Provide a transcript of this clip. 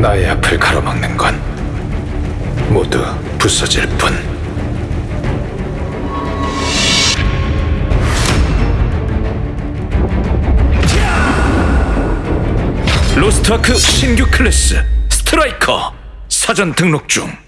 나의 앞을 가로막는 건 모두 부서질 뿐. 로스트아크 신규 클래스 스트라이커 사전 등록 중.